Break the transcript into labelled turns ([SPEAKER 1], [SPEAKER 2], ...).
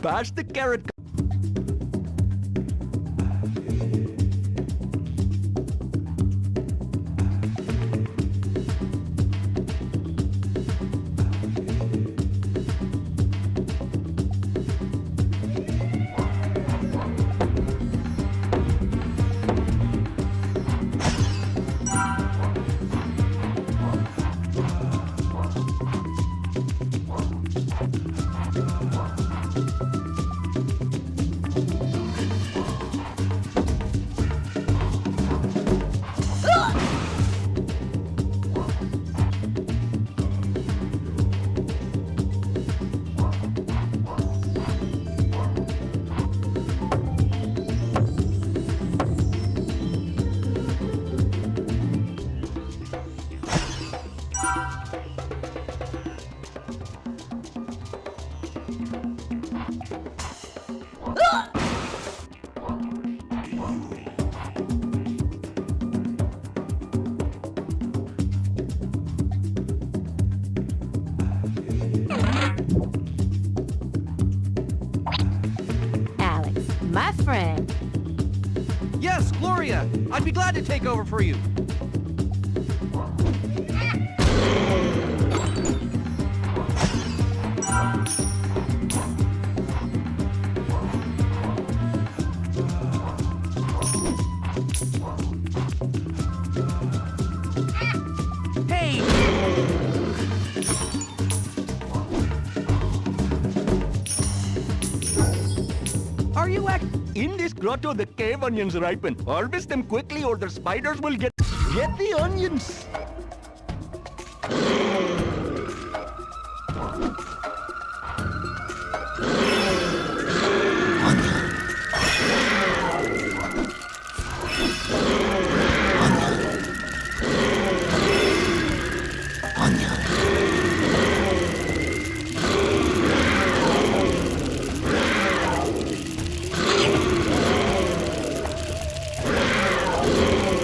[SPEAKER 1] bash the carrot.
[SPEAKER 2] Alex, my friend.
[SPEAKER 1] Yes, Gloria. I'd be glad to take over for you. You act in this grotto? The cave onions ripen. Harvest them quickly, or the spiders will get get the onions. Wow.